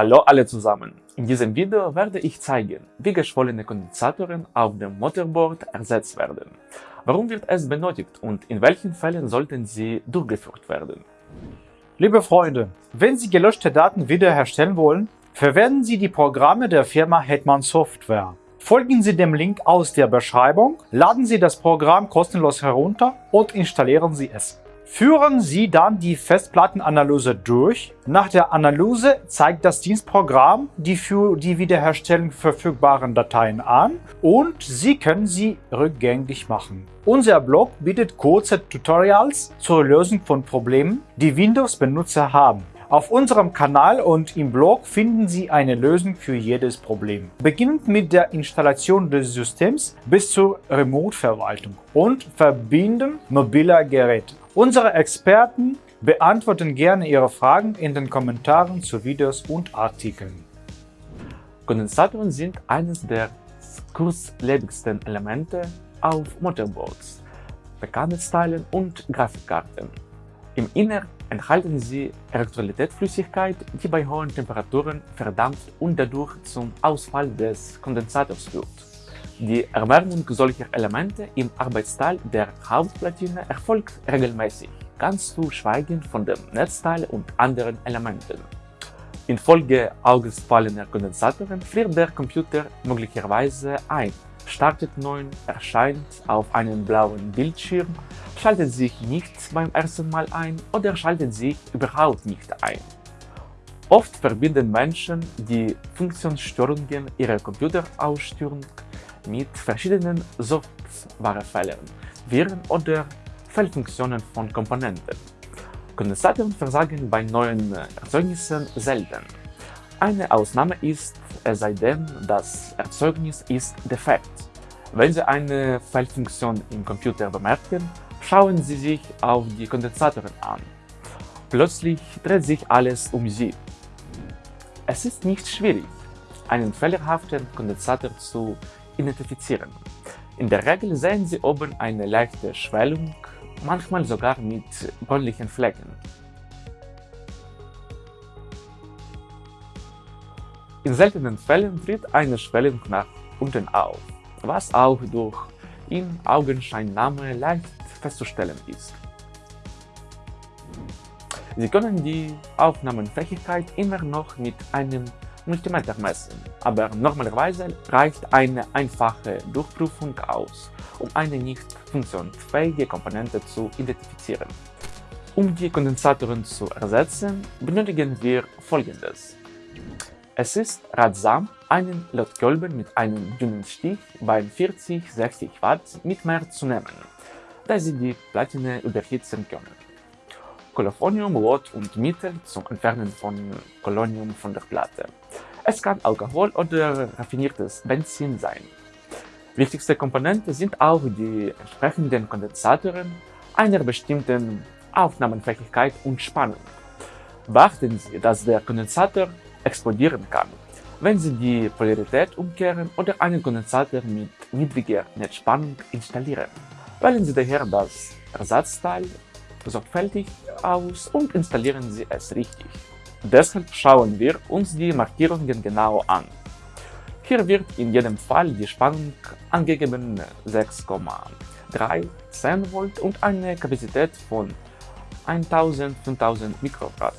Hallo alle zusammen! In diesem Video werde ich zeigen, wie geschwollene Kondensatoren auf dem Motherboard ersetzt werden. Warum wird es benötigt und in welchen Fällen sollten sie durchgeführt werden? Liebe Freunde, wenn Sie gelöschte Daten wiederherstellen wollen, verwenden Sie die Programme der Firma Hetman Software. Folgen Sie dem Link aus der Beschreibung, laden Sie das Programm kostenlos herunter und installieren Sie es. Führen Sie dann die Festplattenanalyse durch. Nach der Analyse zeigt das Dienstprogramm die für die Wiederherstellung verfügbaren Dateien an und Sie können sie rückgängig machen. Unser Blog bietet kurze Tutorials zur Lösung von Problemen, die Windows-Benutzer haben. Auf unserem Kanal und im Blog finden Sie eine Lösung für jedes Problem. Beginnend mit der Installation des Systems bis zur Remote-Verwaltung und Verbinden mobiler Geräte. Unsere Experten beantworten gerne Ihre Fragen in den Kommentaren zu Videos und Artikeln. Kondensatoren sind eines der kurzlebigsten Elemente auf Motherboards, Bekanntheitsteilen und Grafikkarten. Im Inneren enthalten sie Elektrolytflüssigkeit, die bei hohen Temperaturen verdampft und dadurch zum Ausfall des Kondensators führt. Die Erwärmung solcher Elemente im Arbeitsteil der Hauptplatine erfolgt regelmäßig, ganz zu schweigen von dem Netzteil und anderen Elementen. Infolge ausgefallener Kondensatoren friert der Computer möglicherweise ein, startet neu, erscheint auf einem blauen Bildschirm, schaltet sich nicht beim ersten Mal ein oder schaltet sich überhaupt nicht ein. Oft verbinden Menschen die Funktionsstörungen ihrer Computerausstörung mit verschiedenen Softwarefehlern, Viren oder Fehlfunktionen von Komponenten. Kondensatoren versagen bei neuen Erzeugnissen selten. Eine Ausnahme ist, es sei denn, das Erzeugnis ist defekt. Wenn Sie eine Fehlfunktion im Computer bemerken, schauen Sie sich auf die Kondensatoren an. Plötzlich dreht sich alles um sie. Es ist nicht schwierig, einen fehlerhaften Kondensator zu identifizieren. In der Regel sehen Sie oben eine leichte Schwellung, manchmal sogar mit bräunlichen Flecken. In seltenen Fällen tritt eine Schwellung nach unten auf, was auch durch in Augenscheinnahme leicht festzustellen ist. Sie können die Aufnahmenfähigkeit immer noch mit einem Multimeter messen, aber normalerweise reicht eine einfache Durchprüfung aus, um eine nicht funktionsfähige Komponente zu identifizieren. Um die Kondensatoren zu ersetzen, benötigen wir folgendes. Es ist ratsam, einen Lötkolben mit einem dünnen Stich bei 40-60 Watt mit mehr zu nehmen, da sie die Platine überhitzen können. Kolophonium, Rot und Mittel zum Entfernen von Kolonium von der Platte. Es kann Alkohol oder raffiniertes Benzin sein. Wichtigste Komponente sind auch die entsprechenden Kondensatoren einer bestimmten Aufnahmefähigkeit und Spannung. Beachten Sie, dass der Kondensator explodieren kann, wenn Sie die Polarität umkehren oder einen Kondensator mit niedriger Netzspannung installieren. Wählen Sie daher das Ersatzteil sorgfältig aus und installieren Sie es richtig. Deshalb schauen wir uns die Markierungen genau an. Hier wird in jedem Fall die Spannung angegeben 6,3 10 Volt und eine Kapazität von 1000-5000 Mikrograd.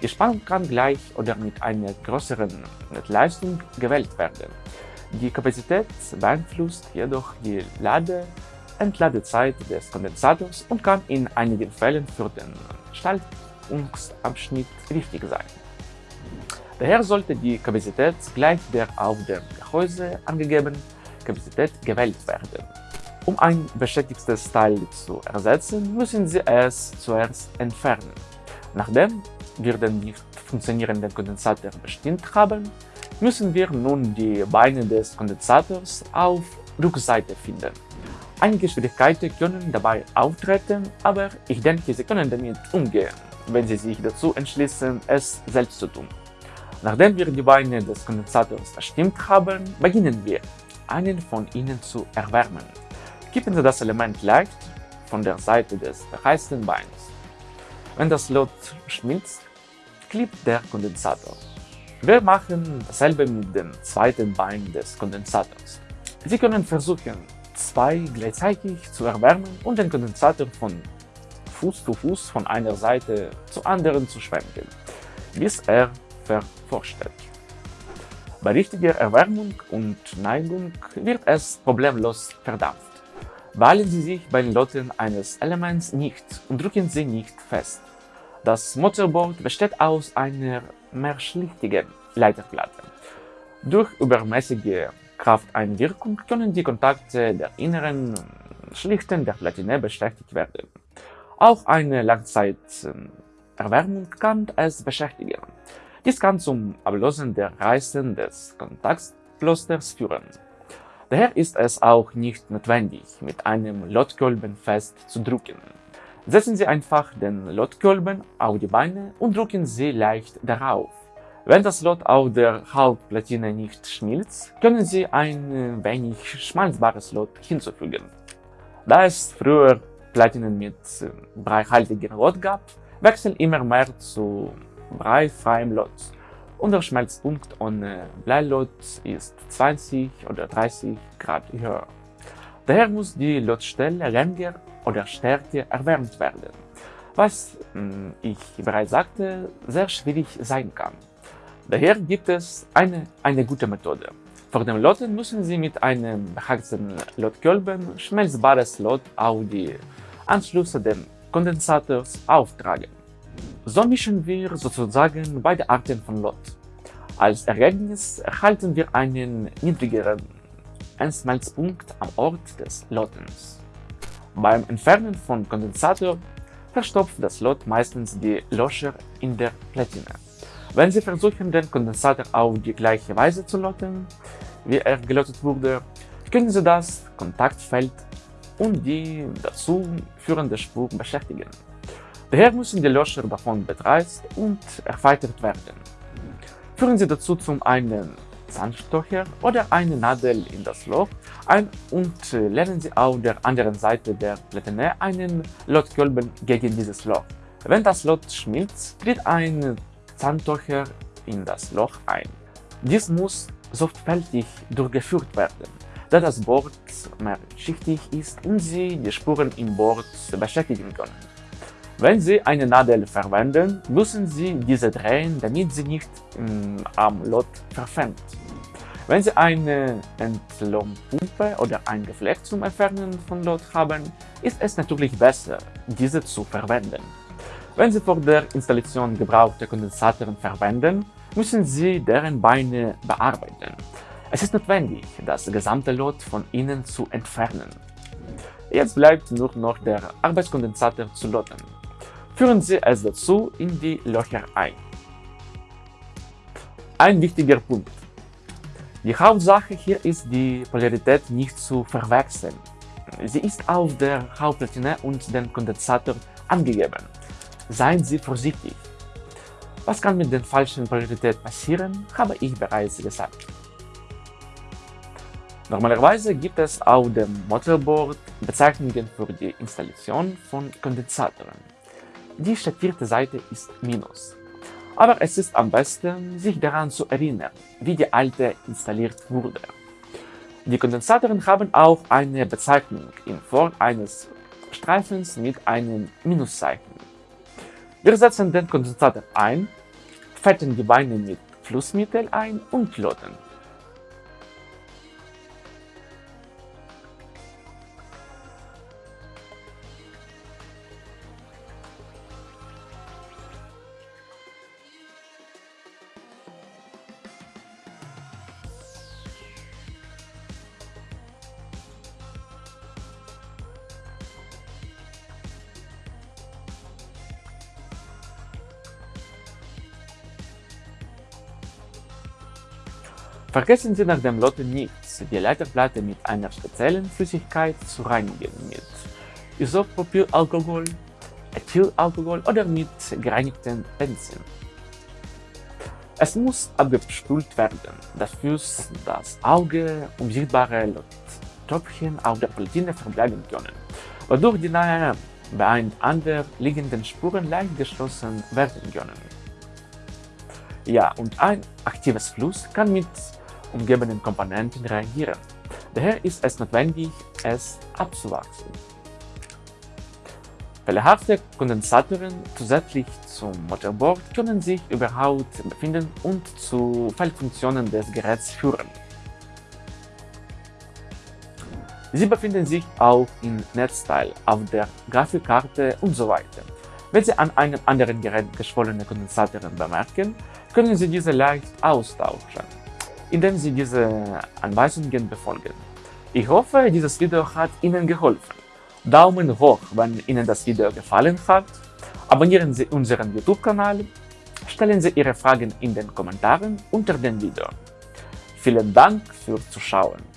Die Spannung kann gleich oder mit einer größeren Leistung gewählt werden. Die Kapazität beeinflusst jedoch die Lade Entladezeit des Kondensators und kann in einigen Fällen für den Schaltungsabschnitt wichtig sein. Daher sollte die Kapazität gleich der auf dem Gehäuse angegebenen Kapazität gewählt werden. Um ein beschädigtes Teil zu ersetzen, müssen Sie es zuerst entfernen. Nachdem wir den nicht funktionierenden Kondensator bestimmt haben, müssen wir nun die Beine des Kondensators auf Rückseite finden. Einige Schwierigkeiten können dabei auftreten, aber ich denke, Sie können damit umgehen, wenn Sie sich dazu entschließen, es selbst zu tun. Nachdem wir die Beine des Kondensators bestimmt haben, beginnen wir, einen von ihnen zu erwärmen. Kippen Sie das Element leicht von der Seite des verheißten Beins. Wenn das Lot schmilzt, klebt der Kondensator. Wir machen dasselbe mit dem zweiten Bein des Kondensators. Sie können versuchen, zwei gleichzeitig zu erwärmen und den Kondensator von Fuß zu Fuß von einer Seite zur anderen zu schwenken, bis er verforstet. Bei richtiger Erwärmung und Neigung wird es problemlos verdampft. Ballen Sie sich bei den Loten eines Elements nicht und drücken Sie nicht fest. Das Motorboard besteht aus einer mehrschlichtigen Leiterplatte. Durch übermäßige Krafteinwirkung können die Kontakte der inneren Schlichten der Platine beschädigt werden. Auch eine Langzeiterwärmung kann es beschäftigen. Dies kann zum Ablösen der Reißen des Kontaktplasters führen. Daher ist es auch nicht notwendig, mit einem Lotkolben fest zu drücken. Setzen Sie einfach den Lotkolben auf die Beine und drücken Sie leicht darauf. Wenn das Lot auf der Hauptplatine nicht schmilzt, können Sie ein wenig schmalzbares Lot hinzufügen. Da es früher Platinen mit breihaltigem Lot gab, wechseln immer mehr zu breifreiem Lot und der Schmelzpunkt ohne Bleilot ist 20 oder 30 Grad höher. Daher muss die Lotstelle länger oder stärker erwärmt werden, was, hm, ich bereits sagte, sehr schwierig sein kann. Daher gibt es eine, eine gute Methode. Vor dem Loten müssen Sie mit einem beheizten Lotkolben schmelzbares Lot auf die Anschlüsse des Kondensators auftragen. So mischen wir sozusagen beide Arten von Lot. Als Ergebnis erhalten wir einen niedrigeren Einschmelzpunkt am Ort des Lotens. Beim Entfernen von Kondensator verstopft das Lot meistens die Löcher in der Platine. Wenn Sie versuchen, den Kondensator auf die gleiche Weise zu loten, wie er gelottet wurde, können Sie das Kontaktfeld und die dazu führende Spur beschäftigen. Daher müssen die Löcher davon betreist und erweitert werden. Führen Sie dazu zum einen Zahnstocher oder eine Nadel in das Loch ein und legen Sie auf der anderen Seite der Platine einen Lotkolben gegen dieses Loch. Wenn das Lot schmilzt, tritt ein Zahnstocher in das Loch ein. Dies muss sorgfältig durchgeführt werden, da das Board mehrschichtig ist und Sie die Spuren im Board beschäftigen können. Wenn Sie eine Nadel verwenden, müssen Sie diese drehen, damit sie nicht ähm, am Lot verfängt. Wenn Sie eine Entlohnpumpe oder ein Geflecht zum Entfernen von Lot haben, ist es natürlich besser, diese zu verwenden. Wenn Sie vor der Installation gebrauchte Kondensatoren verwenden, müssen Sie deren Beine bearbeiten. Es ist notwendig, das gesamte Lot von innen zu entfernen. Jetzt bleibt nur noch der Arbeitskondensator zu loten. Führen Sie es dazu in die Löcher ein. Ein wichtiger Punkt. Die Hauptsache hier ist die Polarität nicht zu verwechseln. Sie ist auf der Hauptplatine und dem Kondensator angegeben. Seien Sie vorsichtig. Was kann mit der falschen Polarität passieren, habe ich bereits gesagt. Normalerweise gibt es auf dem Motorboard Bezeichnungen für die Installation von Kondensatoren. Die statierte Seite ist Minus. Aber es ist am besten, sich daran zu erinnern, wie die alte installiert wurde. Die Kondensatoren haben auch eine Bezeichnung in Form eines Streifens mit einem Minuszeichen. Wir setzen den Kondensator ein, fetten die Beine mit Flussmittel ein und loten. Vergessen Sie nach dem Lotten nichts, die Leiterplatte mit einer speziellen Flüssigkeit zu reinigen mit Isopropylalkohol, Ethylalkohol oder mit gereinigtem Benzin. Es muss abgespült werden, dafür das Auge unsichtbare Tröpfchen auf der Platine verbleiben können, wodurch die nahe beieinander liegenden Spuren leicht geschlossen werden können. Ja, und ein aktives Fluss kann mit umgebenden Komponenten reagieren. Daher ist es notwendig, es abzuwachsen. Fehlerhafte Kondensatoren zusätzlich zum Motorboard können sich über Haut befinden und zu Fehlfunktionen des Geräts führen. Sie befinden sich auch im Netzteil, auf der Grafikkarte usw. So Wenn Sie an einem anderen Gerät geschwollene Kondensatoren bemerken, können Sie diese leicht austauschen, indem Sie diese Anweisungen befolgen. Ich hoffe, dieses Video hat Ihnen geholfen. Daumen hoch, wenn Ihnen das Video gefallen hat, abonnieren Sie unseren YouTube-Kanal, stellen Sie Ihre Fragen in den Kommentaren unter dem Video. Vielen Dank fürs Zuschauen.